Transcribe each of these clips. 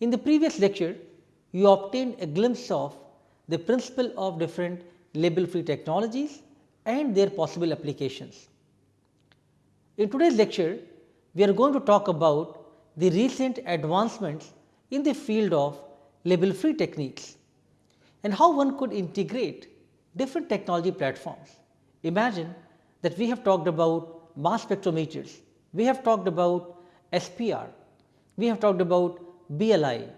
In the previous lecture, you obtained a glimpse of the principle of different label free technologies and their possible applications. In today's lecture, we are going to talk about the recent advancements in the field of label free techniques and how one could integrate different technology platforms. Imagine that we have talked about mass spectrometers, we have talked about SPR, we have talked about BLI.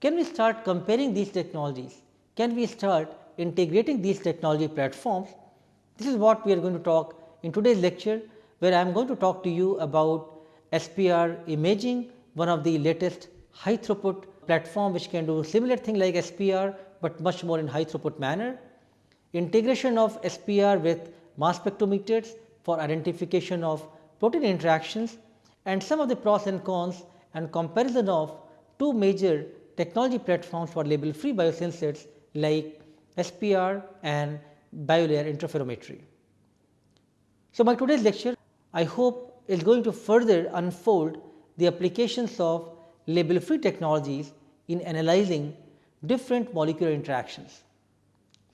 Can we start comparing these technologies? Can we start integrating these technology platforms? This is what we are going to talk in today's lecture, where I am going to talk to you about SPR imaging, one of the latest high throughput platform which can do similar thing like SPR, but much more in high throughput manner. Integration of SPR with mass spectrometers for identification of protein interactions and some of the pros and cons and comparison of two major technology platforms for label free biosensors like SPR and biolayer interferometry. So, my today's lecture I hope is going to further unfold the applications of label free technologies in analyzing different molecular interactions.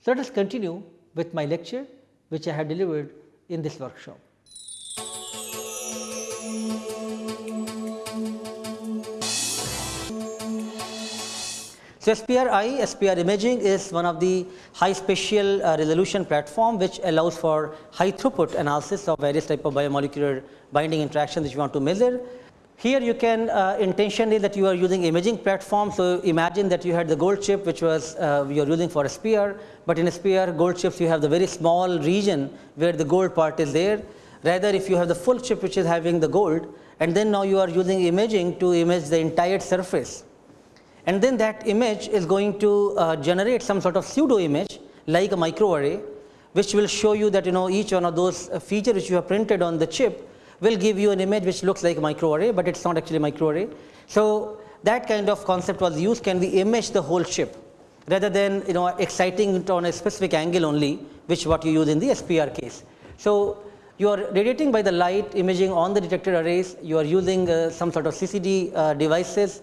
So, let us continue with my lecture which I have delivered in this workshop. So, SPR-I, SPR imaging is one of the high spatial uh, resolution platform which allows for high throughput analysis of various type of biomolecular binding interactions which you want to measure. Here you can uh, intentionally that you are using imaging platform. So, imagine that you had the gold chip which was uh, you are using for SPR, but in SPR gold chips you have the very small region where the gold part is there. Rather if you have the full chip which is having the gold and then now you are using imaging to image the entire surface and then that image is going to uh, generate some sort of pseudo image like a microarray which will show you that you know each one of those uh, features which you have printed on the chip will give you an image which looks like a microarray, but it is not actually a microarray. So, that kind of concept was used can we image the whole chip rather than you know exciting it on a specific angle only which what you use in the SPR case. So, you are radiating by the light imaging on the detector arrays, you are using uh, some sort of CCD uh, devices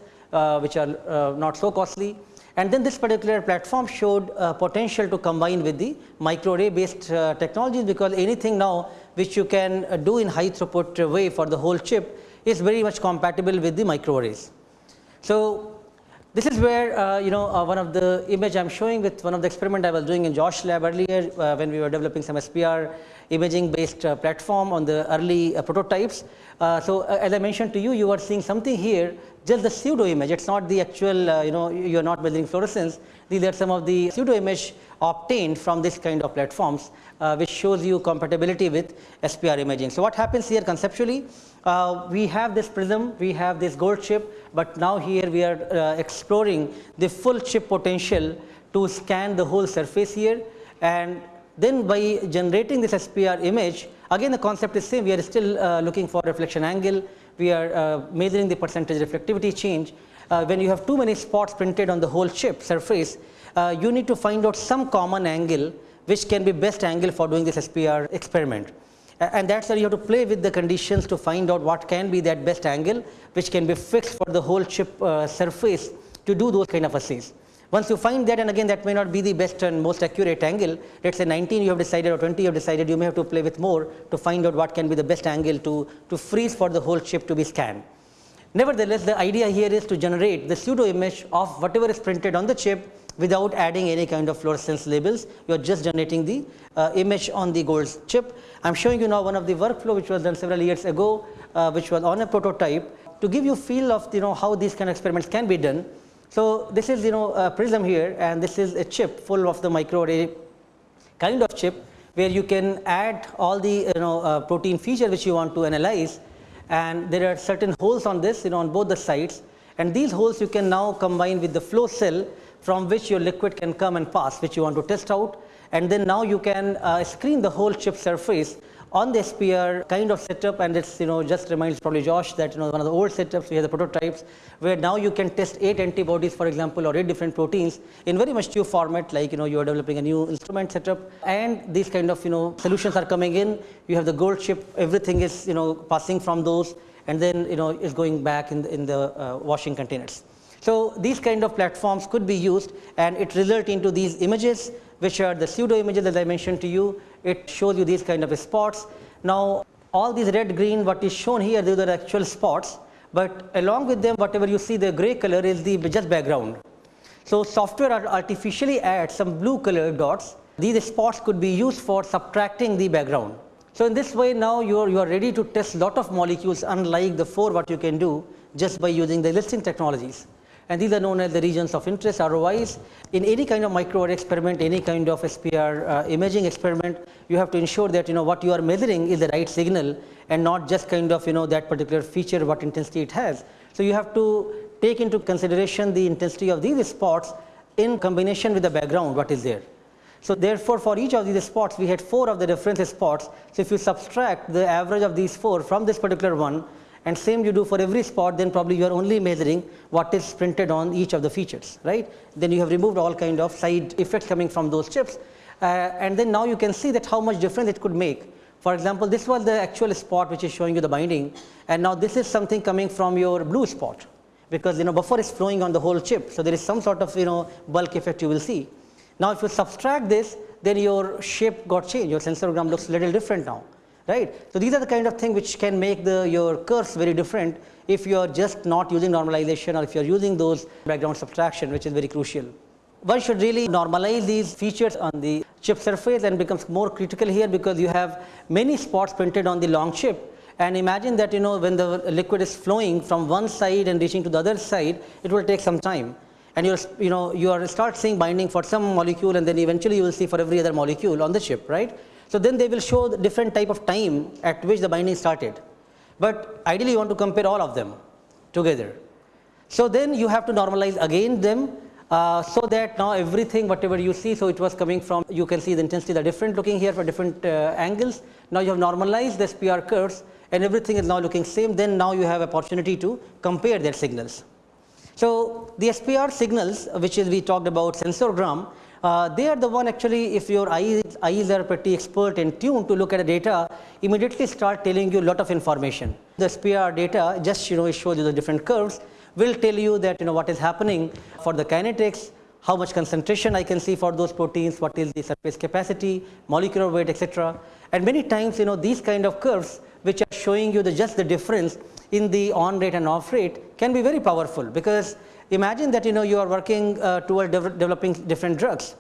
which are uh, not so costly. And then this particular platform showed uh, potential to combine with the microarray based technologies because anything now which you can do in high throughput way for the whole chip is very much compatible with the microarrays. So, this is where uh, you know uh, one of the image I am showing with one of the experiment I was doing in Josh lab earlier uh, when we were developing some SPR imaging based platform on the early prototypes. so, as I mentioned to you, you are seeing something here just the pseudo image it is not the actual uh, you know you are not measuring fluorescence these are some of the pseudo image obtained from this kind of platforms uh, which shows you compatibility with SPR imaging. So, what happens here conceptually uh, we have this prism we have this gold chip, but now here we are uh, exploring the full chip potential to scan the whole surface here and then by generating this SPR image again the concept is same we are still uh, looking for reflection angle we are uh, measuring the percentage reflectivity change. Uh, when you have too many spots printed on the whole chip surface, uh, you need to find out some common angle which can be best angle for doing this SPR experiment. And that's where you have to play with the conditions to find out what can be that best angle which can be fixed for the whole chip uh, surface to do those kind of assays. Once you find that and again that may not be the best and most accurate angle, let us say 19 you have decided or 20 you have decided, you may have to play with more to find out what can be the best angle to, to freeze for the whole chip to be scanned. Nevertheless, the idea here is to generate the pseudo image of whatever is printed on the chip without adding any kind of fluorescence labels, you are just generating the uh, image on the gold chip. I am showing you now one of the workflow which was done several years ago, uh, which was on a prototype to give you feel of you know how these kind of experiments can be done. So, this is you know a prism here and this is a chip full of the microarray kind of chip where you can add all the you know uh, protein feature which you want to analyze. And there are certain holes on this you know on both the sides. And these holes you can now combine with the flow cell from which your liquid can come and pass which you want to test out. And then now you can uh, screen the whole chip surface on the SPR kind of setup and it's you know just reminds probably Josh that you know one of the old setups we have the prototypes where now you can test 8 antibodies for example or 8 different proteins in very much new format like you know you are developing a new instrument setup and these kind of you know solutions are coming in you have the gold chip everything is you know passing from those and then you know is going back in the, in the uh, washing containers. So, these kind of platforms could be used and it result into these images which are the pseudo images as I mentioned to you. It shows you these kind of spots. Now, all these red green what is shown here these are actual spots, but along with them whatever you see the gray color is the just background. So, software artificially adds some blue color dots. These spots could be used for subtracting the background. So, in this way now you are, you are ready to test lot of molecules unlike the 4 what you can do just by using the existing technologies and these are known as the regions of interest ROIs. In any kind of microarray experiment, any kind of SPR uh, imaging experiment, you have to ensure that you know what you are measuring is the right signal and not just kind of you know that particular feature what intensity it has. So, you have to take into consideration the intensity of these spots in combination with the background what is there. So, therefore, for each of these spots we had 4 of the reference spots. So, if you subtract the average of these 4 from this particular one and same you do for every spot then probably you are only measuring what is printed on each of the features right. Then you have removed all kind of side effects coming from those chips uh, and then now you can see that how much difference it could make. For example, this was the actual spot which is showing you the binding and now this is something coming from your blue spot because you know buffer is flowing on the whole chip. So, there is some sort of you know bulk effect you will see. Now, if you subtract this then your shape got changed your sensorgram looks little different now right. So, these are the kind of thing which can make the your curves very different if you are just not using normalization or if you are using those background subtraction which is very crucial. One should really normalize these features on the chip surface and becomes more critical here because you have many spots printed on the long chip and imagine that you know when the liquid is flowing from one side and reaching to the other side it will take some time and you're you know you are start seeing binding for some molecule and then eventually you will see for every other molecule on the chip right so, then they will show the different type of time at which the binding started, but ideally you want to compare all of them together. So, then you have to normalize again them uh, so that now everything whatever you see, so it was coming from you can see the intensity are different looking here for different uh, angles. Now, you have normalized the SPR curves and everything is now looking same then now you have opportunity to compare their signals. So, the SPR signals which is we talked about sensorgram uh, they are the one actually if your eyes, eyes are pretty expert and tuned to look at the data immediately start telling you a lot of information. The SPR data just you know it shows you the different curves will tell you that you know what is happening for the kinetics, how much concentration I can see for those proteins, what is the surface capacity, molecular weight etc. And many times you know these kind of curves which are showing you the just the difference in the on rate and off rate can be very powerful because Imagine that you know you are working uh, toward de developing different drugs.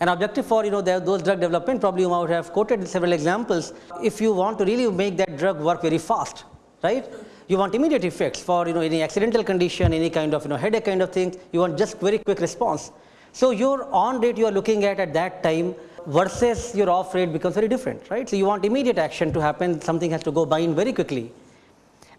An objective for you know those drug development probably you might have quoted several examples. If you want to really make that drug work very fast, right? You want immediate effects for you know any accidental condition, any kind of you know headache kind of thing. You want just very quick response. So your on rate you are looking at at that time versus your off rate becomes very different, right? So you want immediate action to happen. Something has to go bind very quickly.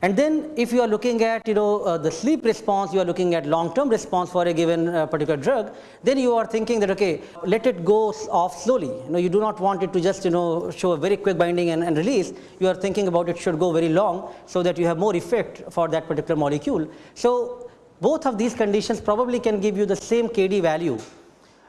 And then if you are looking at you know uh, the sleep response, you are looking at long term response for a given uh, particular drug, then you are thinking that okay, let it go off slowly. You know you do not want it to just you know show a very quick binding and, and release. You are thinking about it should go very long so that you have more effect for that particular molecule. So both of these conditions probably can give you the same KD value.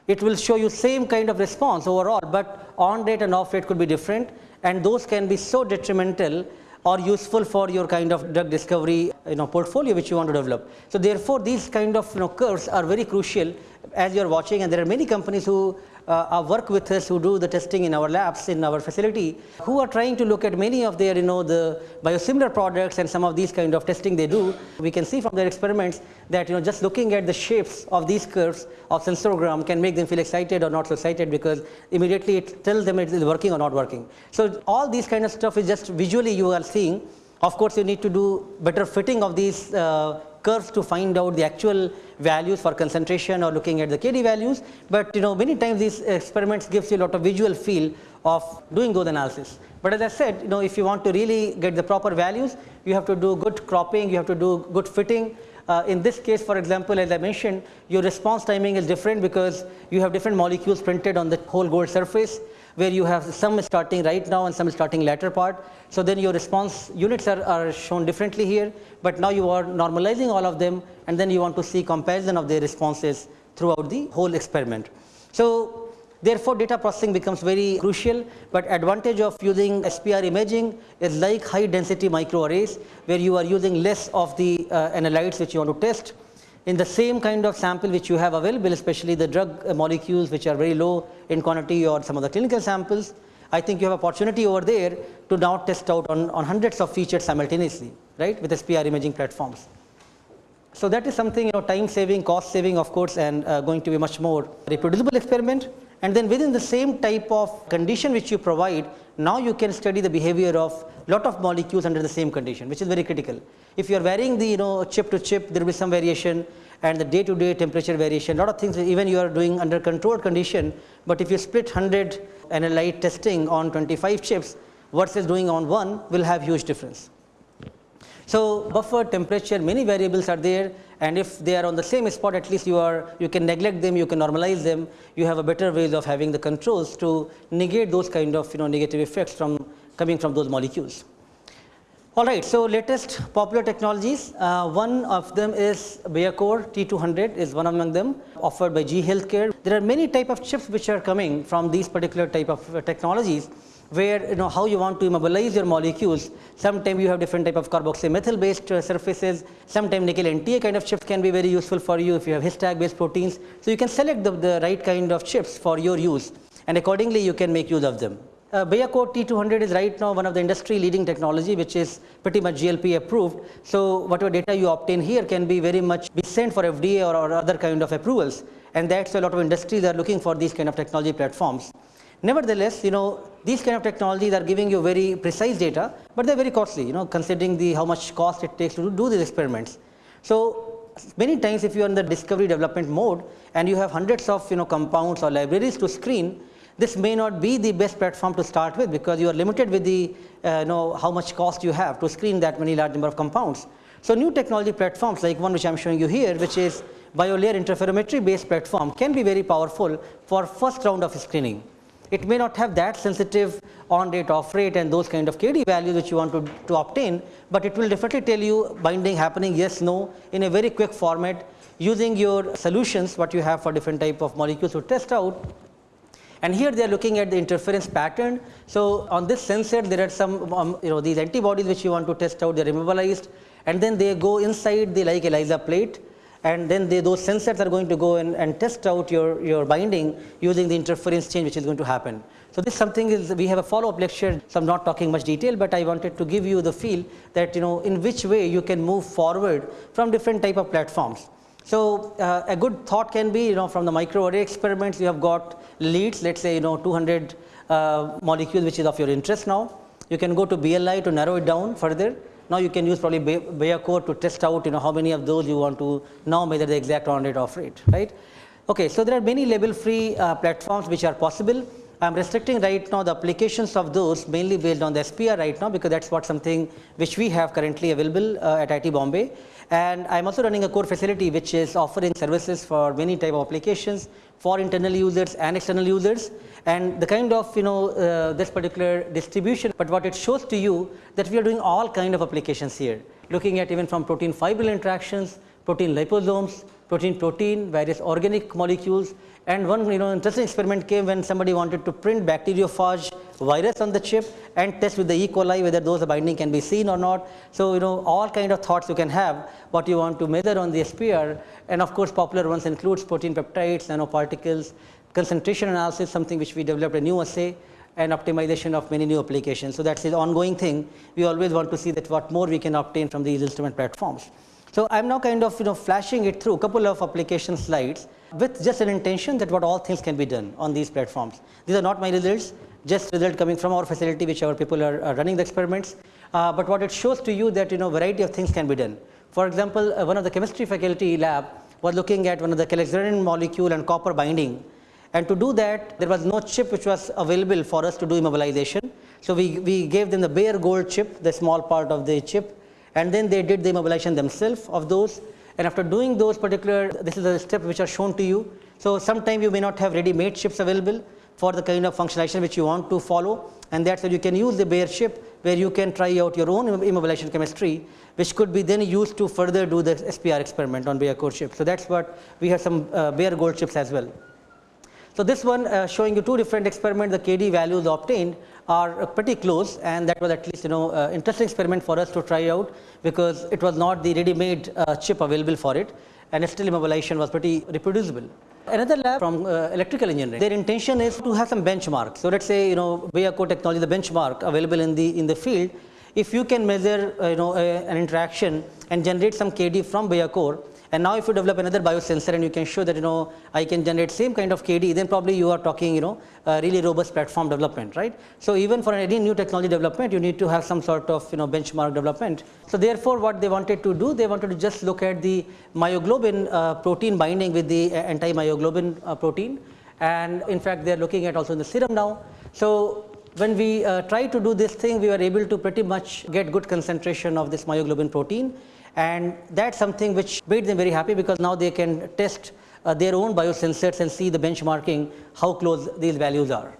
It will show you same kind of response overall, but on rate and off rate could be different and those can be so detrimental or useful for your kind of drug discovery you know portfolio which you want to develop. So, therefore, these kind of you know curves are very crucial as you are watching and there are many companies who uh, work with us who do the testing in our labs in our facility who are trying to look at many of their you know the biosimilar products and some of these kind of testing they do. We can see from their experiments that you know just looking at the shapes of these curves of sensorgram can make them feel excited or not so excited because immediately it tells them it is working or not working. So, all these kind of stuff is just visually you are seeing of course, you need to do better fitting of these uh, curves to find out the actual values for concentration or looking at the KD values, but you know many times these experiments gives you a lot of visual feel of doing those analysis. But as I said, you know if you want to really get the proper values, you have to do good cropping, you have to do good fitting. Uh, in this case, for example, as I mentioned, your response timing is different because you have different molecules printed on the whole gold surface where you have some starting right now and some starting latter part. So, then your response units are, are shown differently here, but now you are normalizing all of them and then you want to see comparison of their responses throughout the whole experiment. So, therefore, data processing becomes very crucial, but advantage of using SPR imaging is like high density microarrays where you are using less of the uh, analytes which you want to test in the same kind of sample which you have available, especially the drug molecules which are very low in quantity or some of the clinical samples, I think you have opportunity over there to now test out on, on hundreds of features simultaneously, right, with SPR imaging platforms. So that is something, you know, time saving, cost saving, of course, and uh, going to be much more reproducible experiment. And then within the same type of condition which you provide, now you can study the behavior of lot of molecules under the same condition, which is very critical. If you are varying the, you know, chip to chip, there will be some variation and the day to day temperature variation, lot of things even you are doing under controlled condition, but if you split 100 analyte testing on 25 chips versus doing on one will have huge difference. So, buffer temperature many variables are there and if they are on the same spot at least you are you can neglect them you can normalize them you have a better ways of having the controls to negate those kind of you know negative effects from coming from those molecules. All right, so latest popular technologies, uh, one of them is Biacore T200 is one among them offered by GE Healthcare. There are many type of chips which are coming from these particular type of uh, technologies where you know how you want to immobilize your molecules. Sometimes you have different type of carboxymethyl based uh, surfaces, sometimes nickel NTA kind of chips can be very useful for you if you have histag based proteins. So, you can select the, the right kind of chips for your use and accordingly you can make use of them. Uh, Biacore T200 is right now one of the industry leading technology which is pretty much GLP approved. So, whatever data you obtain here can be very much be sent for FDA or, or other kind of approvals and that is why a lot of industries are looking for these kind of technology platforms. Nevertheless, you know these kind of technologies are giving you very precise data, but they are very costly you know considering the how much cost it takes to do these experiments. So, many times if you are in the discovery development mode and you have hundreds of you know compounds or libraries to screen this may not be the best platform to start with because you are limited with the uh, know how much cost you have to screen that many large number of compounds. So, new technology platforms like one which I am showing you here which is biolayer interferometry based platform can be very powerful for first round of screening. It may not have that sensitive on rate off rate and those kind of KD values which you want to, to obtain, but it will definitely tell you binding happening yes no in a very quick format using your solutions what you have for different type of molecules to test out and here they are looking at the interference pattern. So, on this sensor there are some um, you know these antibodies which you want to test out they are immobilized and then they go inside the like ELISA plate and then they, those sensors are going to go in and test out your, your binding using the interference change which is going to happen. So, this something is we have a follow up lecture, so I am not talking much detail, but I wanted to give you the feel that you know in which way you can move forward from different type of platforms. So, uh, a good thought can be you know from the microarray experiments you have got leads let us say you know 200 uh, molecules which is of your interest now. You can go to BLI to narrow it down further. Now, you can use probably Biacore to test out you know how many of those you want to now measure the exact on rate off rate right. Okay, so, there are many label free uh, platforms which are possible I am restricting right now the applications of those mainly based on the SPR right now because that is what something which we have currently available uh, at IIT Bombay. And I am also running a core facility which is offering services for many type of applications for internal users and external users. And the kind of you know uh, this particular distribution, but what it shows to you that we are doing all kind of applications here. Looking at even from protein fibril interactions, protein liposomes, protein protein, various organic molecules and one you know interesting experiment came when somebody wanted to print bacteriophage virus on the chip and test with the E. coli whether those binding can be seen or not. So, you know all kind of thoughts you can have what you want to measure on the SPR and of course, popular ones includes protein peptides, nanoparticles, concentration analysis something which we developed a new assay and optimization of many new applications. So, that is the ongoing thing we always want to see that what more we can obtain from these instrument platforms. So, I am now kind of you know flashing it through a couple of application slides with just an intention that what all things can be done on these platforms. These are not my results, just result coming from our facility which our people are, are running the experiments, uh, but what it shows to you that you know variety of things can be done. For example, uh, one of the chemistry faculty lab was looking at one of the calixarenin molecule and copper binding and to do that there was no chip which was available for us to do immobilization. So, we, we gave them the bare gold chip the small part of the chip and then they did the immobilization themselves of those and after doing those particular this is the step which are shown to you. So, sometime you may not have ready made chips available for the kind of functionalization which you want to follow and that is why you can use the bare chip where you can try out your own immobilization chemistry which could be then used to further do the SPR experiment on bare core chip. So, that is what we have some uh, bare gold chips as well. So, this one uh, showing you two different experiments the KD values obtained are pretty close and that was at least you know uh, interesting experiment for us to try out because it was not the ready made uh, chip available for it and still immobilization was pretty reproducible. Another lab from uh, electrical engineering, their intention is to have some benchmark. So let's say, you know, Biacore technology, the benchmark available in the, in the field, if you can measure, uh, you know, an interaction and generate some KD from Biacore, and now if you develop another biosensor and you can show that, you know, I can generate same kind of KD, then probably you are talking, you know, really robust platform development, right? So even for any new technology development, you need to have some sort of, you know, benchmark development. So therefore, what they wanted to do, they wanted to just look at the myoglobin uh, protein binding with the anti-myoglobin uh, protein. And in fact, they are looking at also in the serum now. So when we uh, try to do this thing, we were able to pretty much get good concentration of this myoglobin protein and that's something which made them very happy because now they can test uh, their own biosensors and see the benchmarking how close these values are.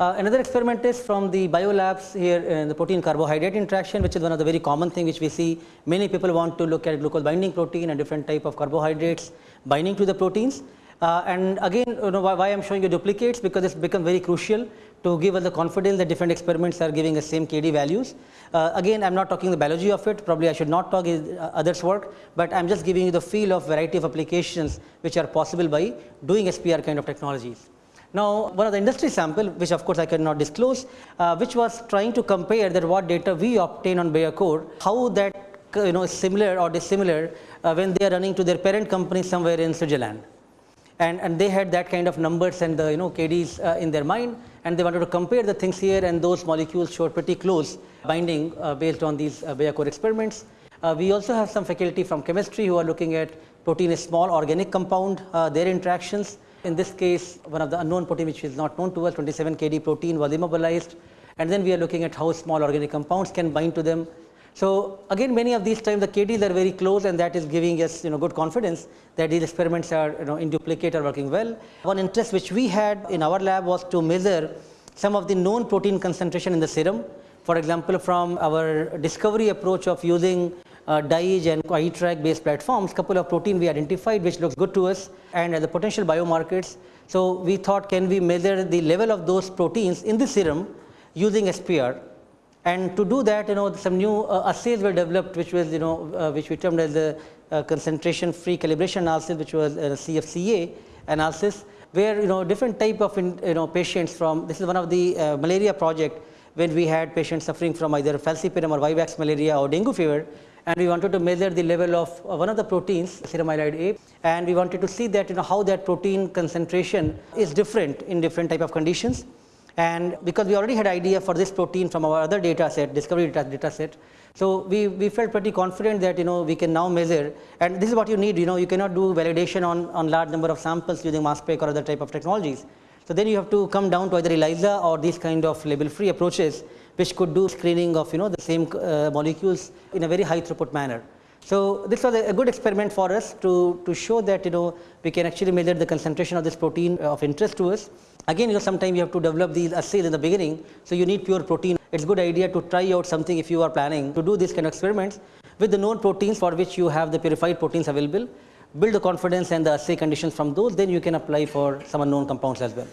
Uh, another experiment is from the biolabs here in the protein carbohydrate interaction which is one of the very common thing which we see many people want to look at glucose binding protein and different type of carbohydrates binding to the proteins. Uh, and again you know why, why I am showing you duplicates because it's become very crucial to give us the confidence that different experiments are giving the same KD values. Uh, again, I'm not talking the biology of it, probably I should not talk uh, others work, but I'm just giving you the feel of variety of applications which are possible by doing SPR kind of technologies. Now, one of the industry sample, which of course I cannot disclose, uh, which was trying to compare that what data we obtain on Biacore, how that you know is similar or dissimilar uh, when they are running to their parent company somewhere in Switzerland and, and they had that kind of numbers and the you know KDs uh, in their mind and they wanted to compare the things here and those molecules showed pretty close binding uh, based on these uh, Biacore experiments. Uh, we also have some faculty from chemistry who are looking at protein is small organic compound, uh, their interactions. In this case, one of the unknown protein which is not known to us, 27 KD protein was immobilized. And then we are looking at how small organic compounds can bind to them so again many of these times the KDs are very close and that is giving us you know good confidence that these experiments are you know in duplicate are working well. One interest which we had in our lab was to measure some of the known protein concentration in the serum. For example, from our discovery approach of using uh, DIGE and iTRAQ based platforms, couple of protein we identified which looks good to us and as the potential biomarkers. So we thought can we measure the level of those proteins in the serum using SPR and to do that, you know, some new uh, assays were developed, which was, you know, uh, which we termed as the uh, concentration free calibration analysis, which was a CFCA analysis, where, you know, different type of, in, you know, patients from, this is one of the uh, malaria project, when we had patients suffering from either falciparum or vivax malaria or dengue fever, and we wanted to measure the level of uh, one of the proteins, serum A, and we wanted to see that, you know, how that protein concentration is different in different type of conditions. And because we already had idea for this protein from our other data set, discovery data, data set, so we, we felt pretty confident that you know we can now measure and this is what you need you know you cannot do validation on, on large number of samples using mass spec or other type of technologies. So then you have to come down to either ELISA or these kind of label free approaches which could do screening of you know the same uh, molecules in a very high throughput manner. So this was a, good experiment for us to, to show that you know we can actually measure the concentration of this protein of interest to us. Again, you know sometimes you have to develop these assays in the beginning, so you need pure protein. It's good idea to try out something if you are planning to do this kind of experiments with the known proteins for which you have the purified proteins available. Build the confidence and the assay conditions from those, then you can apply for some unknown compounds as well.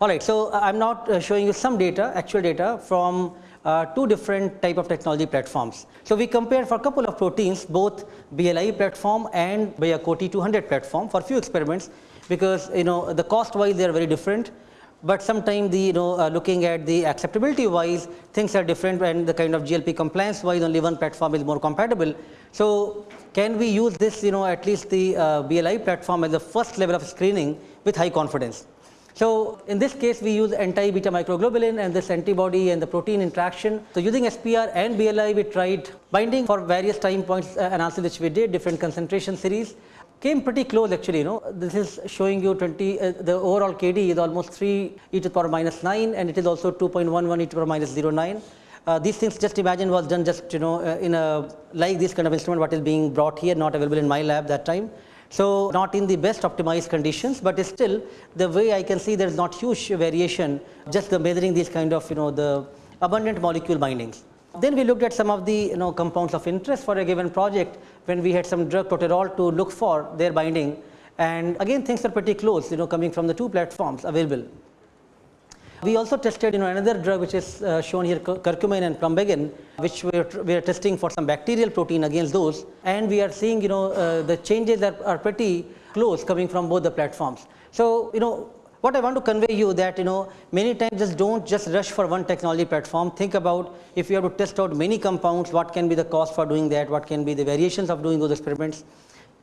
All right, so uh, I'm not uh, showing you some data, actual data from uh, two different type of technology platforms. So we compare for a couple of proteins, both BLI platform and Biacore T200 platform for few experiments because you know the cost wise they are very different but sometimes the you know uh, looking at the acceptability wise things are different and the kind of GLP compliance wise only one platform is more compatible. So can we use this you know at least the uh, BLI platform as the first level of screening with high confidence. So in this case we use anti-beta microglobulin and this antibody and the protein interaction. So using SPR and BLI we tried binding for various time points uh, analysis which we did different concentration series came pretty close actually you know this is showing you 20 uh, the overall KD is almost 3 e to the power minus 9 and it is also 2.11 e to the power minus 09. Uh, these things just imagine was done just you know uh, in a like this kind of instrument what is being brought here not available in my lab that time. So not in the best optimized conditions but still the way I can see there is not huge variation just the measuring these kind of you know the abundant molecule bindings. Then we looked at some of the you know compounds of interest for a given project when we had some drug proterol to look for their binding and again things are pretty close you know coming from the two platforms available. We also tested you know, another drug which is uh, shown here, curcumin and plumbagin, which we are, we are testing for some bacterial protein against those. And we are seeing you know, uh, the changes are, are pretty close coming from both the platforms. So, you know, what I want to convey you that you know many times just don't just rush for one technology platform. Think about if you have to test out many compounds, what can be the cost for doing that, what can be the variations of doing those experiments.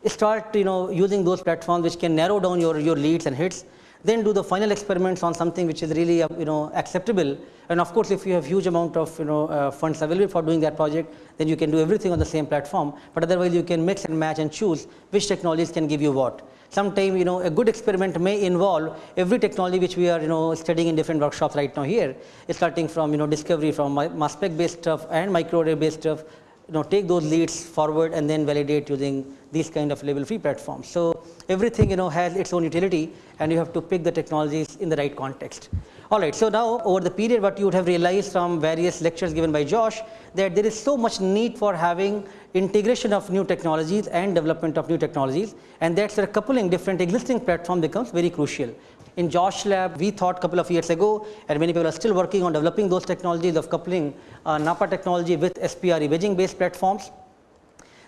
Start you know using those platforms which can narrow down your, your leads and hits then do the final experiments on something which is really you know acceptable. And of course if you have huge amount of you know uh, funds available for doing that project then you can do everything on the same platform. But otherwise you can mix and match and choose which technologies can give you what. Sometime you know a good experiment may involve every technology which we are you know studying in different workshops right now here. Starting from you know discovery from mass spec based stuff and microarray based stuff. You know take those leads forward and then validate using these kind of label free platforms. So, everything you know has its own utility and you have to pick the technologies in the right context. Alright, so now over the period what you would have realized from various lectures given by Josh that there is so much need for having integration of new technologies and development of new technologies and that's where coupling different existing platform becomes very crucial. In Josh lab, we thought a couple of years ago and many people are still working on developing those technologies of coupling uh, NAPPA technology with SPR imaging based platforms.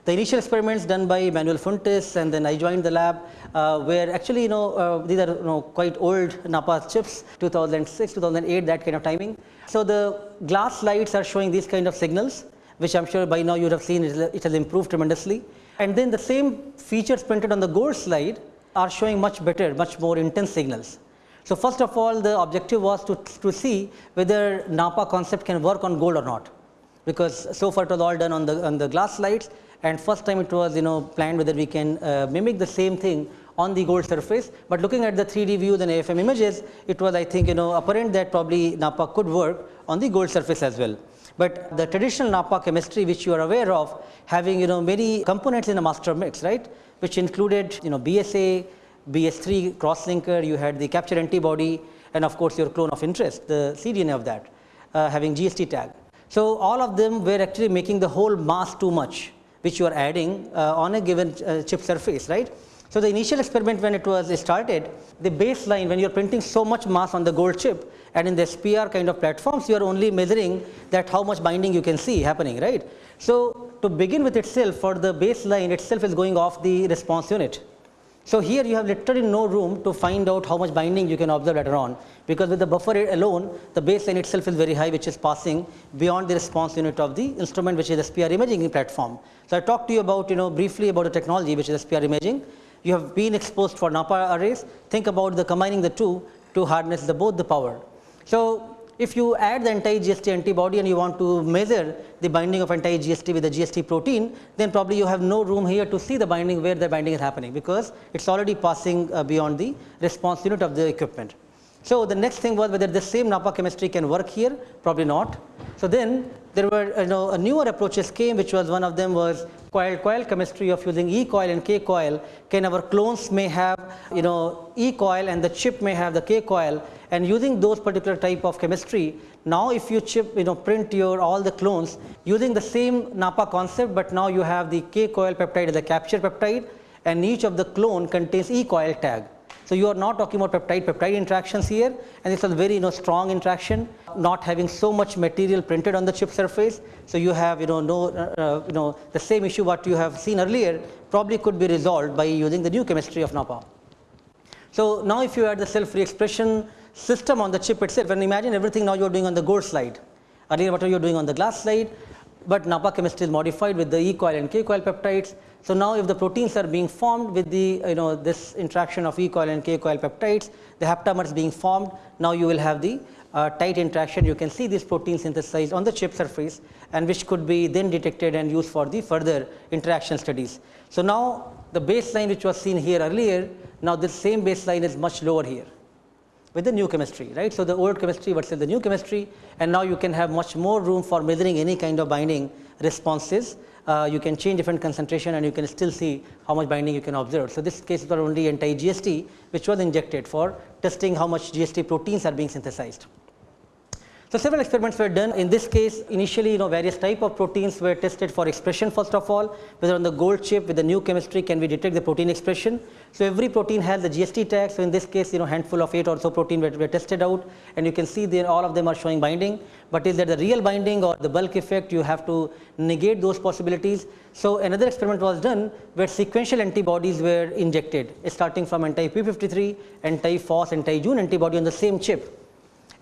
The initial experiments done by Manuel Fuentes and then I joined the lab uh, where actually you know uh, these are you know quite old NAPPA chips 2006, 2008 that kind of timing. So, the glass slides are showing these kind of signals which I am sure by now you have seen it has improved tremendously. And then the same features printed on the gold slide are showing much better, much more intense signals. So, first of all the objective was to, to see whether NAPPA concept can work on gold or not, because so far it was all done on the, on the glass slides and first time it was you know planned whether we can uh, mimic the same thing on the gold surface, but looking at the 3D views and AFM images, it was I think you know apparent that probably NAPPA could work on the gold surface as well. But the traditional NAPPA chemistry which you are aware of having you know many components in a master mix, right which included you know BSA, BS3 crosslinker, you had the capture antibody and of course, your clone of interest, the cDNA of that uh, having GST tag. So, all of them were actually making the whole mass too much which you are adding uh, on a given uh, chip surface, right. So, the initial experiment when it was started, the baseline when you are printing so much mass on the gold chip and in the SPR kind of platforms, you are only measuring that how much binding you can see happening, right. So, to begin with itself for the baseline itself is going off the response unit. So, here you have literally no room to find out how much binding you can observe later on, because with the buffer alone the baseline itself is very high which is passing beyond the response unit of the instrument which is SPR imaging platform. So, I talked to you about you know briefly about the technology which is SPR imaging. You have been exposed for NAPPA arrays, think about the combining the two to harness the both the power. So, if you add the anti-GST antibody and you want to measure the binding of anti-GST with the GST protein, then probably you have no room here to see the binding where the binding is happening, because it is already passing uh, beyond the response unit of the equipment. So, the next thing was whether the same NAPPA chemistry can work here, probably not. So, then there were you know newer approaches came which was one of them was coil coil chemistry of using E coil and K coil. Can our clones may have you know E coil and the chip may have the K coil and using those particular type of chemistry. Now, if you chip you know print your all the clones using the same NAPPA concept, but now you have the K coil peptide as a capture peptide and each of the clone contains E coil tag. So, you are not talking about peptide peptide interactions here and it's a very you know strong interaction not having so much material printed on the chip surface. So, you have you know no uh, uh, you know the same issue what you have seen earlier probably could be resolved by using the new chemistry of NAPPA. So, now if you add the cell free expression system on the chip itself and imagine everything now you are doing on the gold slide earlier what are doing on the glass slide, but NAPPA chemistry is modified with the E coil and K coil peptides so, now if the proteins are being formed with the you know this interaction of E coil and K coil peptides, the haptamers being formed, now you will have the uh, tight interaction. You can see these proteins synthesized on the chip surface and which could be then detected and used for the further interaction studies. So, now the baseline which was seen here earlier, now this same baseline is much lower here with the new chemistry, right. So, the old chemistry versus the new chemistry and now you can have much more room for measuring any kind of binding responses uh, you can change different concentration and you can still see how much binding you can observe. So, this case was only anti-GST which was injected for testing how much GST proteins are being synthesized. So several experiments were done. In this case, initially, you know, various type of proteins were tested for expression first of all, whether on the gold chip with the new chemistry can we detect the protein expression. So every protein has the GST tag. So in this case, you know, handful of eight or so protein were, were tested out, and you can see there all of them are showing binding. But is that the real binding or the bulk effect? You have to negate those possibilities. So another experiment was done where sequential antibodies were injected, starting from anti-p53, anti-FOS, anti-Jun antibody on the same chip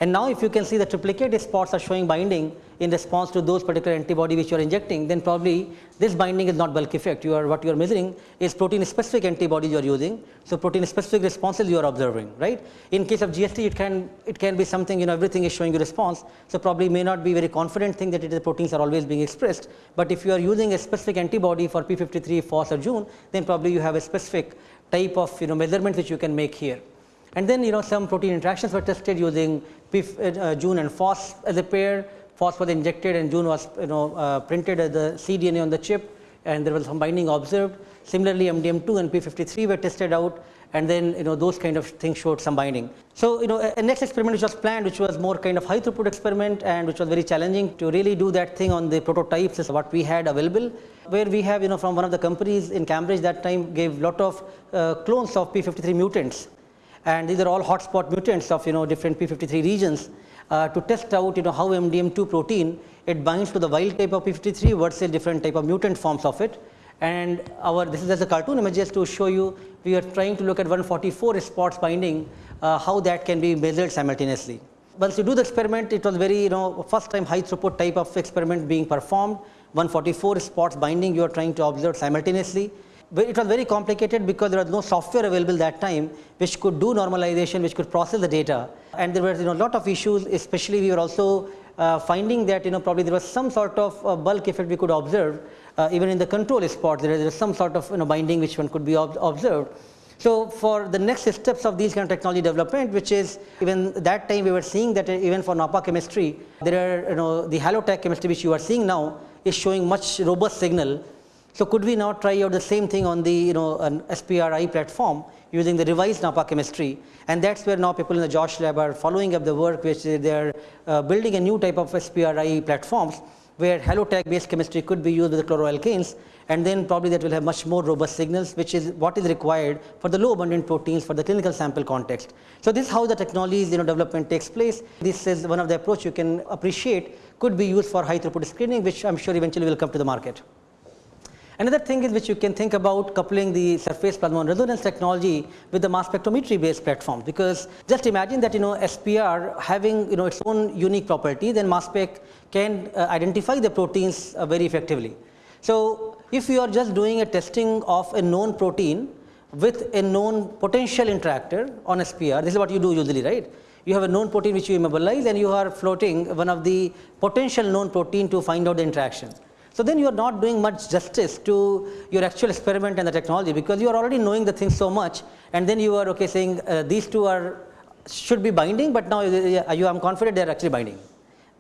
and now if you can see the triplicate spots are showing binding in response to those particular antibody which you are injecting, then probably this binding is not bulk effect. You are what you are measuring is protein specific antibodies you are using. So protein specific responses you are observing, right? In case of GST, it can it can be something you know everything is showing you response. So probably may not be very confident thing that it is the proteins are always being expressed. But if you are using a specific antibody for P53, FOS or Jun, then probably you have a specific type of you know measurement which you can make here. And then you know some protein interactions were tested using PIF, uh, Jun and FOS as a pair. FOS was injected and Jun was you know uh, printed as the cDNA on the chip and there was some binding observed. Similarly, MDM2 and P53 were tested out and then you know those kind of things showed some binding. So you know a, a next experiment which was planned which was more kind of high throughput experiment and which was very challenging to really do that thing on the prototypes is what we had available where we have you know from one of the companies in Cambridge that time gave lot of uh, clones of P53 mutants and these are all hotspot mutants of you know different p53 regions uh, to test out you know how MDM2 protein it binds to the wild type of p53 versus different type of mutant forms of it. And our this is as a cartoon image just to show you we are trying to look at 144 spots binding uh, how that can be measured simultaneously. Once you do the experiment it was very you know first time high throughput type of experiment being performed. 144 spots binding you are trying to observe simultaneously it was very complicated because there was no software available that time which could do normalization, which could process the data. And there were you know lot of issues, especially we were also uh, finding that you know probably there was some sort of uh, bulk effect we could observe uh, even in the control spot. There is some sort of you know binding which one could be ob observed. So for the next steps of these kind of technology development, which is even that time we were seeing that even for NAPPA chemistry, there are you know the HaloTag chemistry which you are seeing now is showing much robust signal so could we now try out the same thing on the you know an SPRI platform using the revised NAPPA chemistry and that's where now people in the Josh lab are following up the work which they are uh, building a new type of SPRI platforms where HaloTag based chemistry could be used with the chloroalkanes and then probably that will have much more robust signals which is what is required for the low abundant proteins for the clinical sample context. So this is how the technologies you know development takes place. This is one of the approach you can appreciate could be used for high throughput screening which I am sure eventually will come to the market. Another thing is which you can think about coupling the surface plasmon resonance technology with the mass spectrometry based platform because just imagine that you know SPR having you know its own unique property then mass spec can uh, identify the proteins uh, very effectively. So if you are just doing a testing of a known protein with a known potential interactor on SPR this is what you do usually right you have a known protein which you immobilize and you are floating one of the potential known protein to find out the interaction. So then you are not doing much justice to your actual experiment and the technology because you are already knowing the thing so much and then you are okay saying uh, these two are should be binding but now you, you am confident they are actually binding.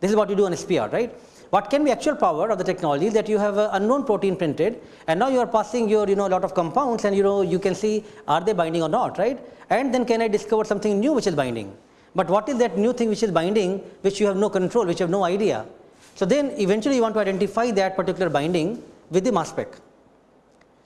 This is what you do on SPR right. What can be actual power of the technology that you have an unknown protein printed and now you are passing your you know a lot of compounds and you know you can see are they binding or not right and then can I discover something new which is binding. But what is that new thing which is binding which you have no control which you have no idea so then eventually you want to identify that particular binding with the mass spec.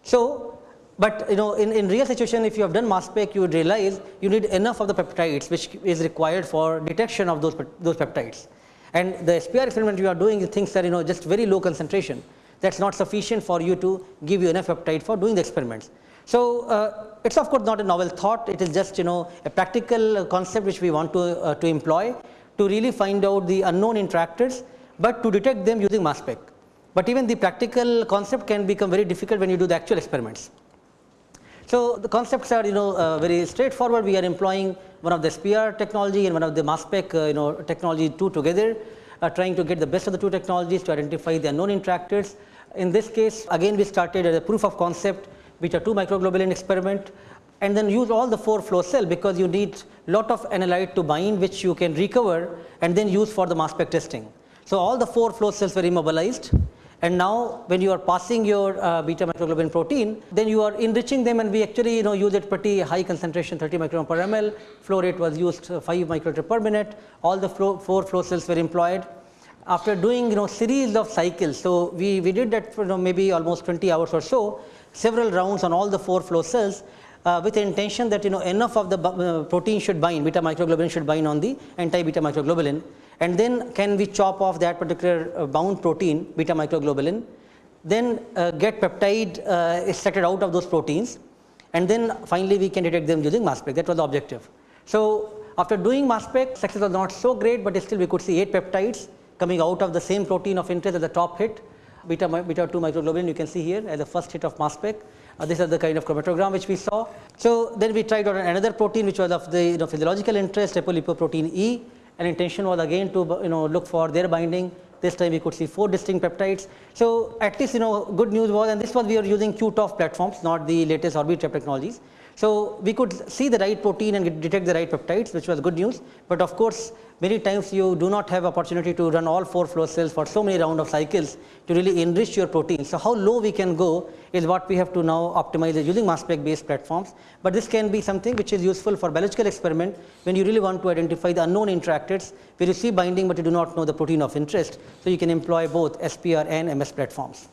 So, but you know in, in real situation if you have done mass spec you would realize you need enough of the peptides which is required for detection of those, those peptides. And the SPR experiment you are doing things that you know just very low concentration that is not sufficient for you to give you enough peptide for doing the experiments. So, uh, it is of course not a novel thought it is just you know a practical concept which we want to, uh, to employ to really find out the unknown interactors but to detect them using mass spec. But even the practical concept can become very difficult when you do the actual experiments. So the concepts are you know uh, very straightforward. We are employing one of the SPR technology and one of the mass spec uh, you know technology two together, uh, trying to get the best of the two technologies to identify the unknown interactors. In this case, again we started as a proof of concept, which are two microglobulin experiment, and then use all the four flow cell because you need lot of analyte to bind, which you can recover and then use for the mass spec testing. So all the four flow cells were immobilized And now when you are passing your uh, beta microglobulin protein, then you are enriching them and we actually you know use it pretty high concentration 30 microgram per ml. Flow rate was used uh, 5 microliter per minute. All the flow, four flow cells were employed. After doing you know series of cycles, so we, we did that for you know, maybe almost 20 hours or so, several rounds on all the four flow cells uh, with the intention that you know enough of the uh, protein should bind, beta microglobulin should bind on the anti beta microglobulin and then can we chop off that particular uh, bound protein beta microglobulin, then uh, get peptide uh, extracted out of those proteins and then finally we can detect them using mass spec that was the objective. So, after doing mass spec success was not so great, but still we could see 8 peptides coming out of the same protein of interest as the top hit beta, beta 2 microglobulin you can see here as the first hit of mass spec. Uh, this is the kind of chromatogram which we saw. So, then we tried on another protein which was of the you know, physiological interest apolipoprotein E and intention was again to you know look for their binding this time we could see 4 distinct peptides. So, at least you know good news was and this was we are using QTOF platforms not the latest Orbitrap technologies. So, we could see the right protein and detect the right peptides which was good news, but of course, many times you do not have opportunity to run all 4 flow cells for so many round of cycles to really enrich your protein. So, how low we can go is what we have to now optimize using mass spec based platforms, but this can be something which is useful for biological experiment when you really want to identify the unknown interactors where you see binding, but you do not know the protein of interest. So, you can employ both SPR and MS platforms.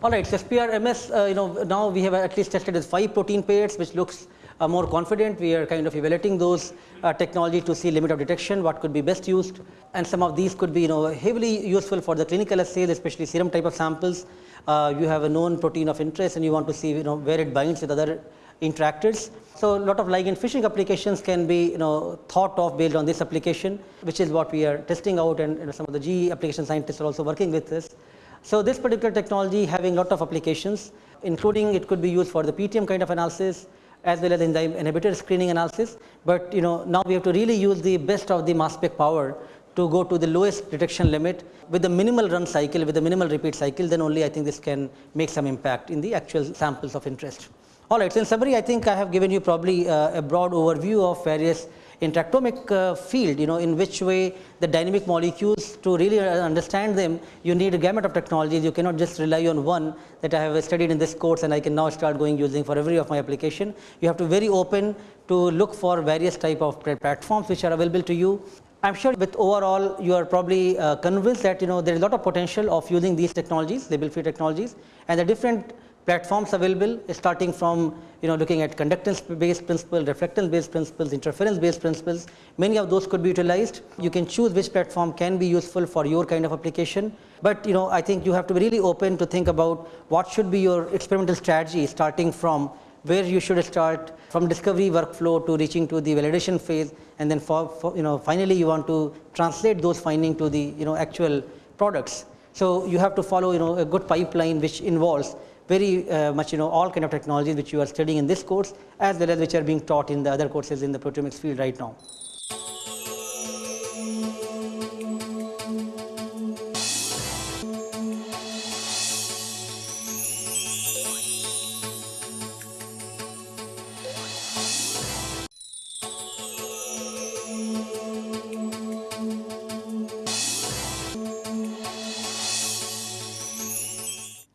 All right, so SPR MS, uh, you know, now we have at least tested with 5 protein pairs, which looks uh, more confident. We are kind of evaluating those uh, technology to see limit of detection, what could be best used. And some of these could be, you know, heavily useful for the clinical assays, especially serum type of samples. Uh, you have a known protein of interest and you want to see, you know, where it binds with other interactors. So, a lot of ligand fishing applications can be you know thought of based on this application which is what we are testing out and you know, some of the GE application scientists are also working with this. So, this particular technology having lot of applications including it could be used for the PTM kind of analysis as well as enzyme inhibitor screening analysis, but you know now we have to really use the best of the mass spec power to go to the lowest detection limit with the minimal run cycle with the minimal repeat cycle then only I think this can make some impact in the actual samples of interest. Alright, so in summary I think I have given you probably uh, a broad overview of various interactomic uh, field, you know, in which way the dynamic molecules to really understand them, you need a gamut of technologies. You cannot just rely on one that I have studied in this course and I can now start going using for every of my application. You have to very open to look for various type of platforms which are available to you. I am sure with overall you are probably uh, convinced that you know there is a lot of potential of using these technologies, label free technologies and the different platforms available starting from you know looking at conductance based principle, reflectance based principles, interference based principles, many of those could be utilized. You can choose which platform can be useful for your kind of application, but you know I think you have to be really open to think about what should be your experimental strategy starting from where you should start from discovery workflow to reaching to the validation phase and then for, for you know finally you want to translate those findings to the you know actual products. So, you have to follow you know a good pipeline which involves very uh, much you know all kind of technologies which you are studying in this course as well as which are being taught in the other courses in the proteomics field right now.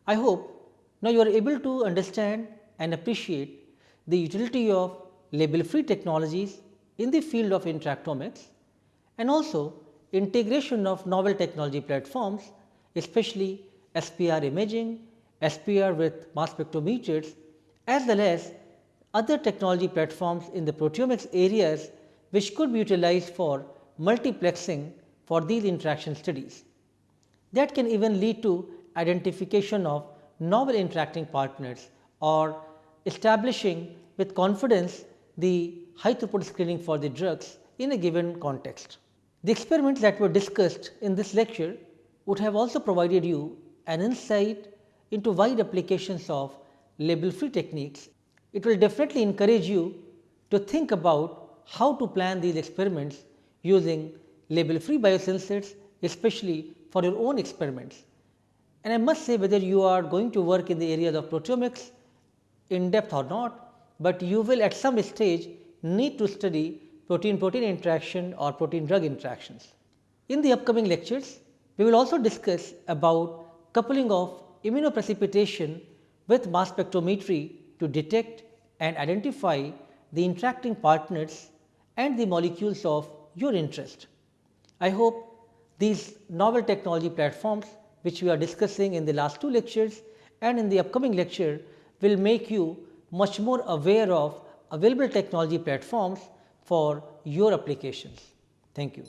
I hope now, you are able to understand and appreciate the utility of label free technologies in the field of interactomics and also integration of novel technology platforms especially SPR imaging, SPR with mass spectrometers as well as other technology platforms in the proteomics areas which could be utilized for multiplexing for these interaction studies. That can even lead to identification of novel interacting partners or establishing with confidence the high throughput screening for the drugs in a given context. The experiments that were discussed in this lecture would have also provided you an insight into wide applications of label free techniques. It will definitely encourage you to think about how to plan these experiments using label free biosensors especially for your own experiments. And I must say whether you are going to work in the areas of proteomics in depth or not, but you will at some stage need to study protein protein interaction or protein drug interactions. In the upcoming lectures, we will also discuss about coupling of immunoprecipitation with mass spectrometry to detect and identify the interacting partners and the molecules of your interest. I hope these novel technology platforms which we are discussing in the last two lectures and in the upcoming lecture will make you much more aware of available technology platforms for your applications. Thank you.